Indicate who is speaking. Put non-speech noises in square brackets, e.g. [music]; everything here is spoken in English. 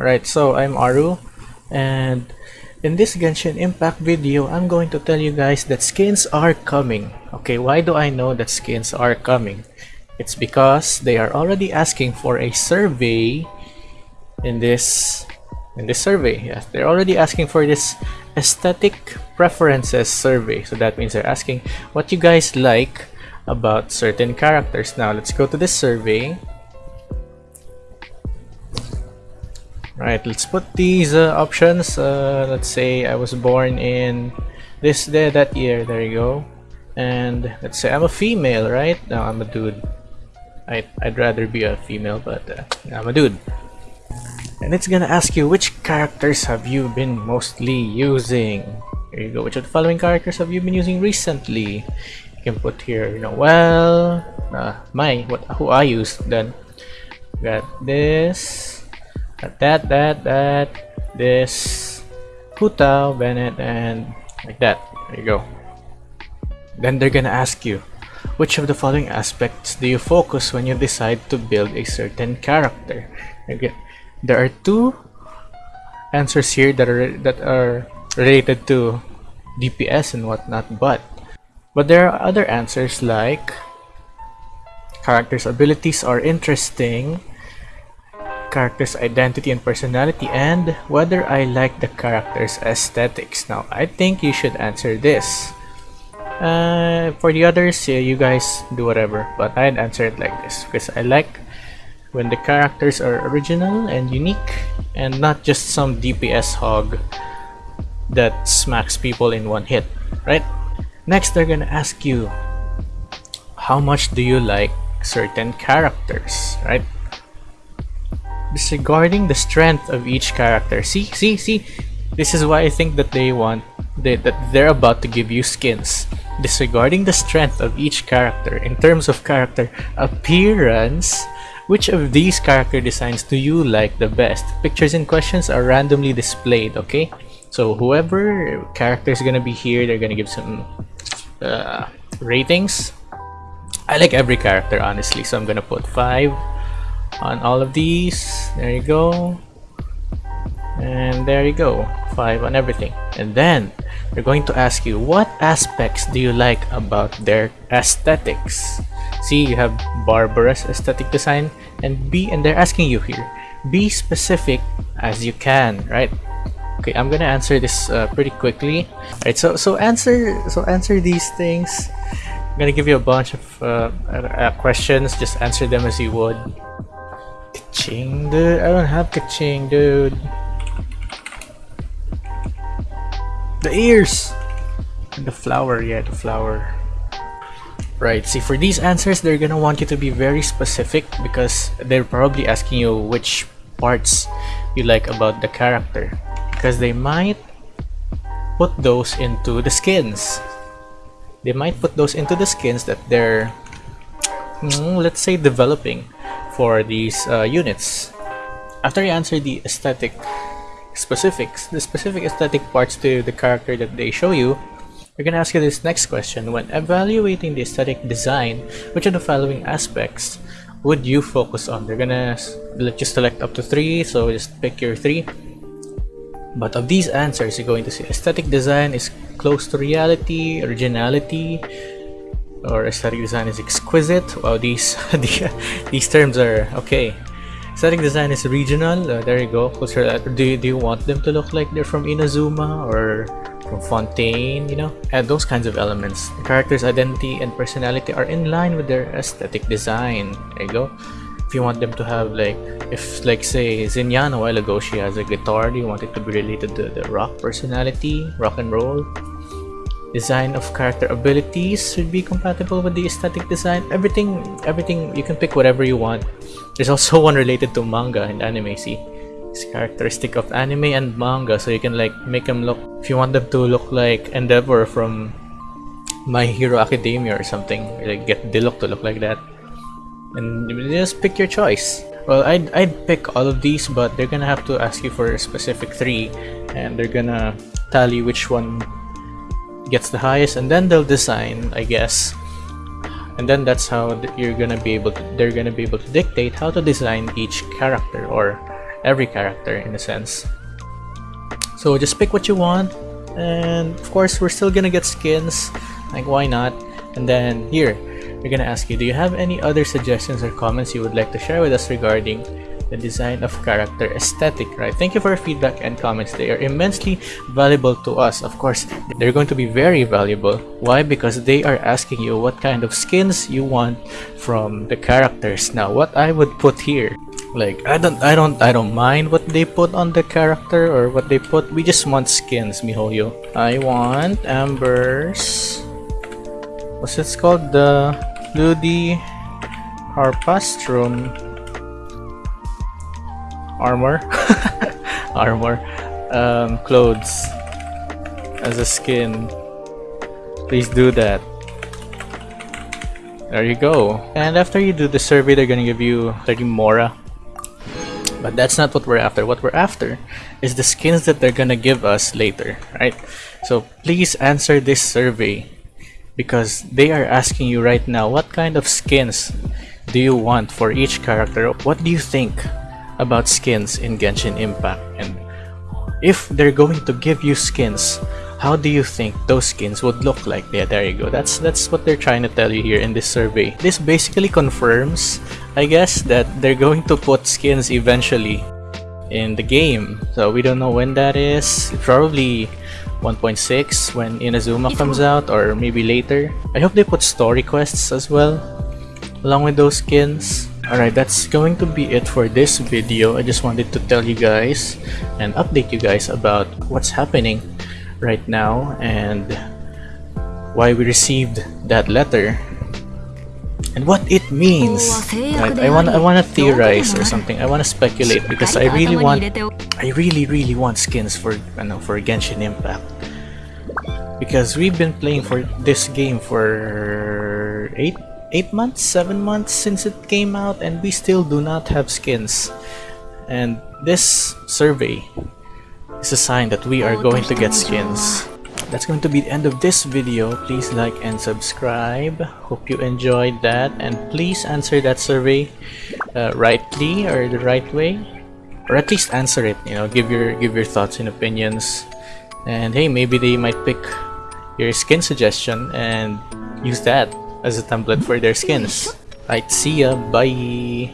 Speaker 1: Alright, so I'm Aru and in this Genshin Impact video, I'm going to tell you guys that skins are coming. Okay, why do I know that skins are coming? It's because they are already asking for a survey in this in this survey. Yes, they're already asking for this aesthetic preferences survey. So that means they're asking what you guys like about certain characters. Now let's go to this survey Right, let's put these uh, options. Uh, let's say I was born in this day that year. There you go. And let's say I'm a female, right? No, I'm a dude. I I'd rather be a female, but uh, I'm a dude. And it's gonna ask you which characters have you been mostly using. Here you go. Which of the following characters have you been using recently? You can put here, you know, well, uh, my what who I used then. Got this that, that, that, this, Hu Bennett, and like that. There you go. Then they're gonna ask you, which of the following aspects do you focus when you decide to build a certain character? Again, there are two answers here that are that are related to DPS and whatnot, but but there are other answers like character's abilities are interesting character's identity and personality and whether I like the character's aesthetics. Now, I think you should answer this. Uh, for the others, yeah, you guys do whatever, but I'd answer it like this because I like when the characters are original and unique and not just some DPS hog that smacks people in one hit, right? Next, they're gonna ask you how much do you like certain characters, right? Disregarding the strength of each character. See, see, see. This is why I think that they want they, that they're about to give you skins. Disregarding the strength of each character in terms of character appearance, which of these character designs do you like the best? Pictures and questions are randomly displayed, okay? So whoever character is gonna be here, they're gonna give some uh, ratings. I like every character honestly, so I'm gonna put 5 on all of these. There you go. And there you go. Five on everything. And then they're going to ask you what aspects do you like about their aesthetics? See you have Barbara's aesthetic design and be and they're asking you here be specific as you can right? Okay i'm gonna answer this uh, pretty quickly. All right so so answer so answer these things. I'm gonna give you a bunch of uh, uh, questions. Just answer them as you would Keqing, dude. I don't have Keqing, dude. The ears! And the flower, yeah, the flower. Right, see for these answers, they're gonna want you to be very specific because they're probably asking you which parts you like about the character. Because they might put those into the skins. They might put those into the skins that they're, mm, let's say, developing for these uh, units. After you answer the aesthetic specifics, the specific aesthetic parts to the character that they show you, you're gonna ask you this next question. When evaluating the aesthetic design, which of the following aspects would you focus on? They're gonna let you select up to three, so just pick your three. But of these answers, you're going to see aesthetic design is close to reality, originality, or aesthetic design is exquisite. Wow, these [laughs] these terms are okay. Aesthetic design is regional. Uh, there you go. Do you, do you want them to look like they're from Inazuma or from Fontaine? You know, and those kinds of elements. The character's identity and personality are in line with their aesthetic design. There you go. If you want them to have like, if like say Xinyan a while ago, she has a guitar. Do you want it to be related to the rock personality, rock and roll? Design of character abilities should be compatible with the aesthetic design. Everything everything you can pick whatever you want. There's also [laughs] one related to manga and anime see? It's characteristic of anime and manga so you can like make them look if you want them to look like endeavor from my hero academia or something like get Diluc to look like that. And just pick your choice. Well I'd, I'd pick all of these but they're gonna have to ask you for a specific three and they're gonna tally which one gets the highest and then they'll design I guess and then that's how you're gonna be able to they're gonna be able to dictate how to design each character or every character in a sense. So just pick what you want, and of course we're still gonna get skins, like why not? And then here, we're gonna ask you, do you have any other suggestions or comments you would like to share with us regarding the design of character aesthetic, right? Thank you for your feedback and comments. They are immensely valuable to us. Of course, they're going to be very valuable. Why? Because they are asking you what kind of skins you want from the characters. Now, what I would put here, like I don't, I don't, I don't mind what they put on the character or what they put. We just want skins, miHoYo. I want Amber's. What's it called? The Ludi Harpastrum armor. [laughs] Armor. Um, clothes. As a skin. Please do that. There you go. And after you do the survey they're gonna give you 30 mora. But that's not what we're after. What we're after is the skins that they're gonna give us later right? So please answer this survey because they are asking you right now what kind of skins do you want for each character? What do you think about skins in Genshin Impact. And if they're going to give you skins how do you think those skins would look like? Yeah there you go. That's that's what they're trying to tell you here in this survey. This basically confirms i guess that they're going to put skins eventually in the game. So we don't know when that is. Probably 1.6 when inazuma comes out or maybe later. I hope they put story quests as well along with those skins Alright, that's going to be it for this video. I just wanted to tell you guys and update you guys about what's happening right now and why we received that letter and what it means. Right? I want I want to theorize or something. I want to speculate because I really want I really really want skins for you know, for Genshin Impact because we've been playing for this game for eight 8 months, 7 months since it came out and we still do not have skins. And this survey is a sign that we are going to get skins. That's going to be the end of this video. Please like and subscribe. Hope you enjoyed that and please answer that survey uh, rightly or the right way. Or at least answer it, you know, give your give your thoughts and opinions. And hey, maybe they might pick your skin suggestion and use that as a template for their skins. Right, see ya, bye!